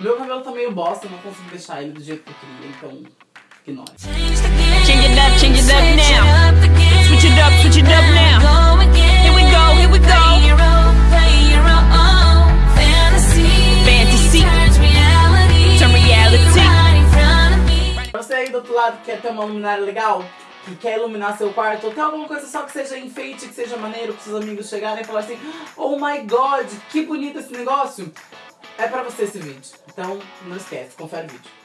Meu cabelo tá meio bosta, eu não consigo deixar ele do jeito que eu queria, então ignore. Change it up, change it up now. Switch it up, switch it up now. Here we go, here we go. Fantasy. Turn reality. Você aí do outro lado que quer ter uma luminária legal, que quer iluminar seu quarto, ou tem alguma coisa só que seja enfeite, que seja maneiro, para seus amigos chegarem e falar assim: Oh my god, que bonito esse negócio! É pra você esse vídeo. Então, não esquece, confere o vídeo.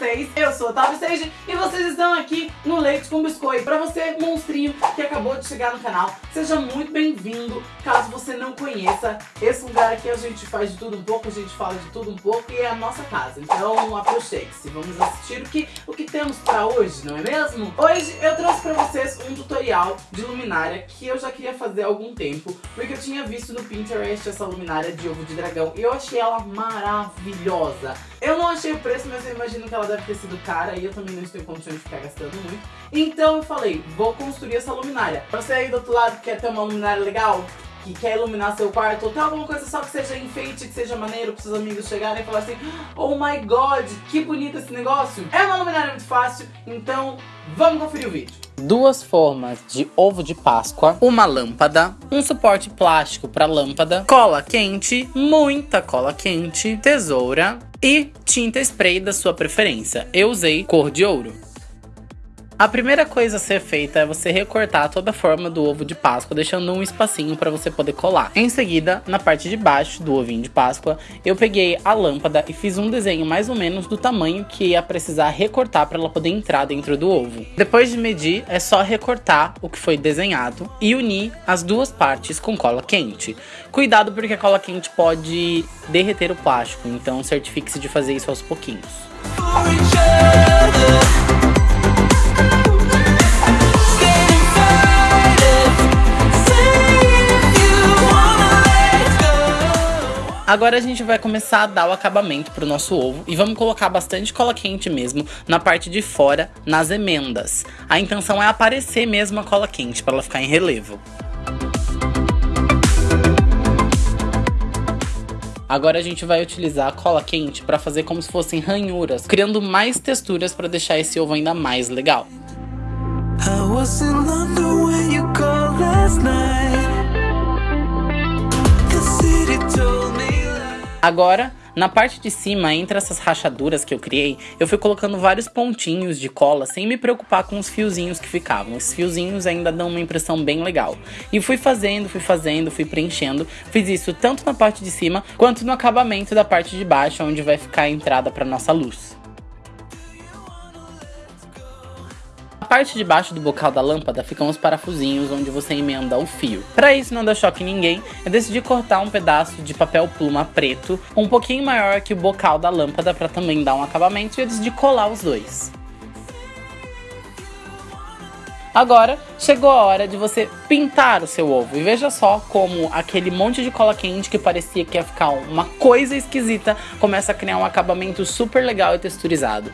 Vocês? Eu sou Tavi Sage e vocês estão aqui no Leite com Biscoito. Pra você, monstrinho, que acabou de chegar no canal, seja muito bem-vindo. Caso você não conheça, esse lugar aqui a gente faz de tudo um pouco, a gente fala de tudo um pouco e é a nossa casa. Então, aproxime-se. Vamos assistir o que, o que temos pra hoje, não é mesmo? Hoje eu trouxe pra vocês um tutorial de luminária que eu já queria fazer há algum tempo, porque eu tinha visto no Pinterest essa luminária de ovo de dragão e eu achei ela maravilhosa. Eu não achei o preço, mas eu imagino que ela deve ter sido cara e eu também não estou em condições de ficar gastando muito. Então eu falei, vou construir essa luminária. Você aí do outro lado que quer ter uma luminária legal, que quer iluminar seu quarto, ou tem alguma coisa só que seja enfeite, que seja maneiro para seus amigos chegarem e falar assim: Oh my god, que bonito esse negócio! É uma luminária muito fácil, então vamos conferir o vídeo. Duas formas de ovo de Páscoa, uma lâmpada, um suporte plástico para lâmpada, cola quente, muita cola quente, tesoura e tinta spray da sua preferência. Eu usei cor de ouro. A primeira coisa a ser feita é você recortar toda a forma do ovo de Páscoa, deixando um espacinho para você poder colar. Em seguida, na parte de baixo do ovinho de Páscoa, eu peguei a lâmpada e fiz um desenho mais ou menos do tamanho que ia precisar recortar para ela poder entrar dentro do ovo. Depois de medir, é só recortar o que foi desenhado e unir as duas partes com cola quente. Cuidado porque a cola quente pode derreter o plástico, então certifique-se de fazer isso aos pouquinhos. Agora a gente vai começar a dar o acabamento pro nosso ovo e vamos colocar bastante cola quente mesmo na parte de fora, nas emendas. A intenção é aparecer mesmo a cola quente para ela ficar em relevo. Agora a gente vai utilizar a cola quente para fazer como se fossem ranhuras, criando mais texturas para deixar esse ovo ainda mais legal. I was in London when you called last night. Agora, na parte de cima, entre essas rachaduras que eu criei, eu fui colocando vários pontinhos de cola sem me preocupar com os fiozinhos que ficavam. Esses fiozinhos ainda dão uma impressão bem legal. E fui fazendo, fui fazendo, fui preenchendo. Fiz isso tanto na parte de cima quanto no acabamento da parte de baixo, onde vai ficar a entrada para nossa luz. Parte de baixo do bocal da lâmpada ficam os parafusinhos onde você emenda o fio. Para isso não dar choque em ninguém, eu decidi cortar um pedaço de papel pluma preto, um pouquinho maior que o bocal da lâmpada para também dar um acabamento e eu decidi colar os dois. Agora chegou a hora de você pintar o seu ovo. E veja só como aquele monte de cola quente que parecia que ia ficar uma coisa esquisita começa a criar um acabamento super legal e texturizado.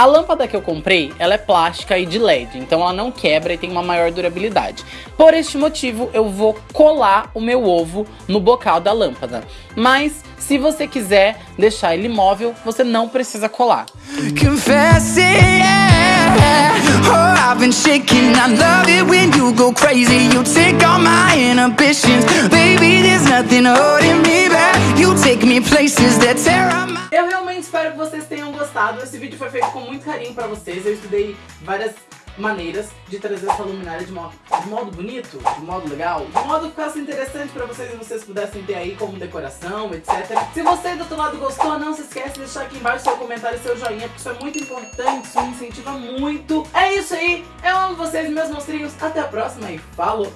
A lâmpada que eu comprei, ela é plástica e de LED, então ela não quebra e tem uma maior durabilidade. Por este motivo, eu vou colar o meu ovo no bocal da lâmpada. Mas se você quiser deixar ele móvel, você não precisa colar. Confess yeah. Oh, I've been shaking. I love it when you go crazy. You take all my inhibitions. Baby, there's nothing holding me Eu realmente espero que vocês tenham gostado. Esse vídeo foi feito com muito carinho pra vocês. Eu estudei várias maneiras de trazer essa luminária de modo, de modo bonito, de modo legal, de modo que ficasse interessante pra vocês e vocês pudessem ter aí como decoração, etc. Se você do outro lado gostou, não se esquece de deixar aqui embaixo seu comentário e seu joinha, porque isso é muito importante, isso me incentiva muito. É isso aí, eu amo vocês, meus monstrinhos. Até a próxima e falou!